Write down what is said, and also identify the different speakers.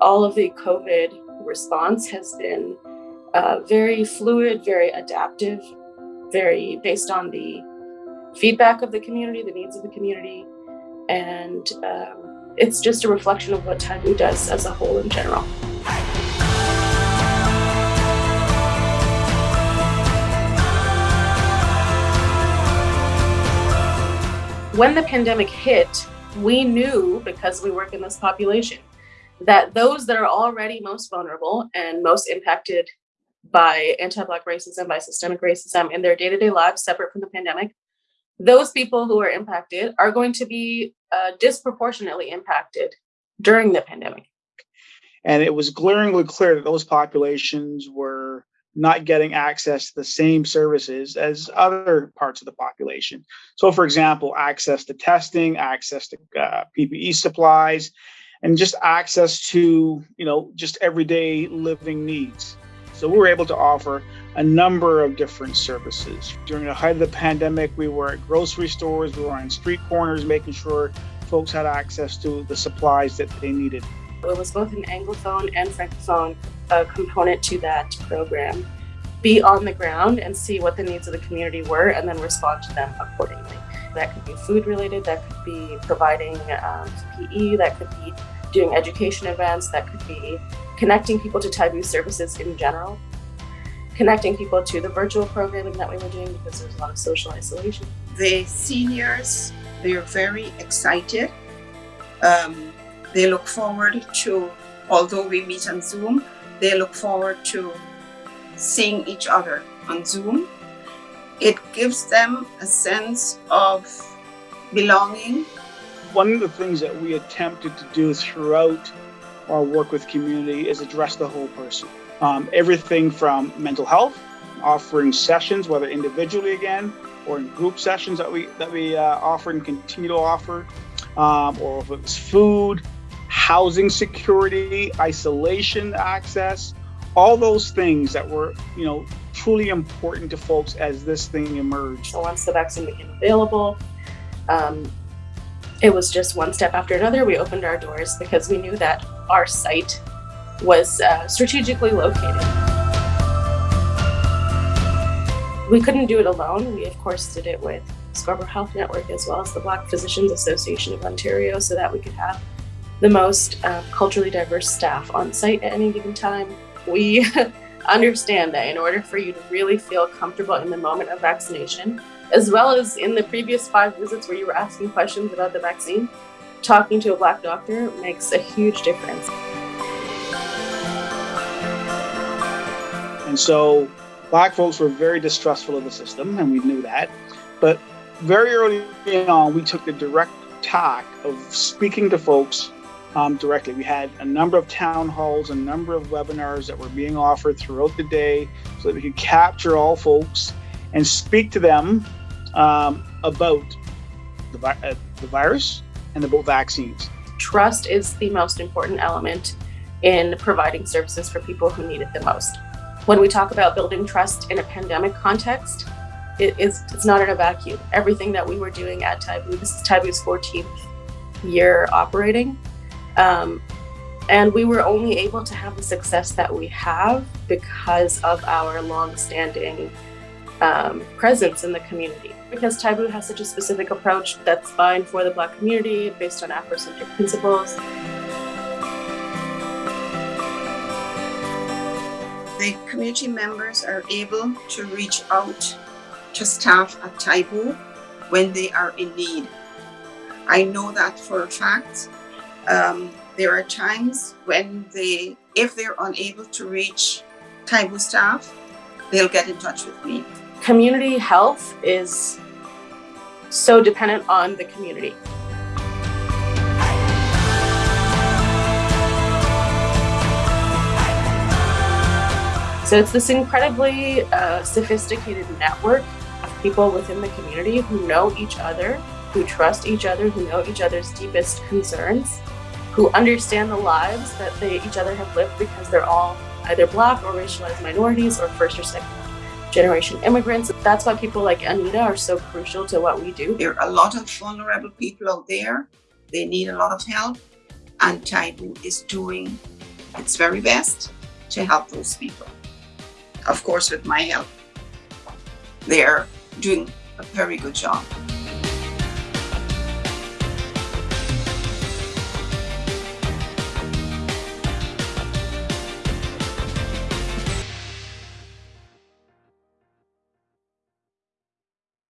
Speaker 1: all of the COVID response has been uh, very fluid, very adaptive, very based on the feedback of the community, the needs of the community, and um, it's just a reflection of what Taibu does as a whole in general. When the pandemic hit, we knew, because we work in this population, that those that are already most vulnerable and most impacted by anti-Black racism, by systemic racism in their day-to-day -day lives, separate from the pandemic, those people who are impacted are going to be uh, disproportionately impacted during the pandemic.
Speaker 2: And it was glaringly clear that those populations were not getting access to the same services as other parts of the population. So for example, access to testing, access to uh, PPE supplies, and just access to, you know, just everyday living needs. So we were able to offer a number of different services. During the height of the pandemic, we were at grocery stores, we were on street corners, making sure folks had access to the supplies that they needed.
Speaker 1: It was both an Anglophone and Francophone uh, component to that program. Be on the ground and see what the needs of the community were and then respond to them accordingly. That could be food related, that could be providing um, PPE, that could be doing education events, that could be connecting people to Taibu services in general, connecting people to the virtual programming that we were doing because there's a lot of social isolation.
Speaker 3: The seniors, they're very excited. Um, they look forward to, although we meet on Zoom, they look forward to seeing each other on Zoom it gives them a sense of belonging.
Speaker 2: One of the things that we attempted to do throughout our work with community is address the whole person. Um, everything from mental health, offering sessions, whether individually again or in group sessions that we that we uh, offer and continue to offer, um, or if it's food, housing security, isolation access, all those things that were, you know, truly important to folks as this thing emerged.
Speaker 1: So once the vaccine became available, um, it was just one step after another. We opened our doors because we knew that our site was uh, strategically located. We couldn't do it alone. We, of course, did it with Scarborough Health Network as well as the Black Physicians Association of Ontario so that we could have the most uh, culturally diverse staff on site at any given time we understand that in order for you to really feel comfortable in the moment of vaccination, as well as in the previous five visits where you were asking questions about the vaccine, talking to a Black doctor makes a huge difference.
Speaker 2: And so Black folks were very distrustful of the system, and we knew that. But very early on, we took the direct tack of speaking to folks um, directly. We had a number of town halls, a number of webinars that were being offered throughout the day so that we could capture all folks and speak to them um, about the, uh, the virus and about vaccines.
Speaker 1: Trust is the most important element in providing services for people who need it the most. When we talk about building trust in a pandemic context, it is, it's not in a vacuum. Everything that we were doing at Taibu, this is Taibu's 14th year operating, um, and we were only able to have the success that we have because of our long-standing um, presence in the community. Because Taibu has such a specific approach that's fine for the Black community based on Afrocentric principles.
Speaker 3: The community members are able to reach out to staff at Taibu when they are in need. I know that for a fact um, there are times when they, if they're unable to reach Taibu staff, they'll get in touch with me.
Speaker 1: Community health is so dependent on the community. So it's this incredibly uh, sophisticated network of people within the community who know each other, who trust each other, who know each other's deepest concerns, who understand the lives that they each other have lived because they're all either black or racialized minorities or first or second generation immigrants. That's why people like Anita are so crucial to what we do.
Speaker 3: There are a lot of vulnerable people out there. They need a lot of help and Taibu is doing its very best to help those people. Of course, with my help, they're doing a very good job.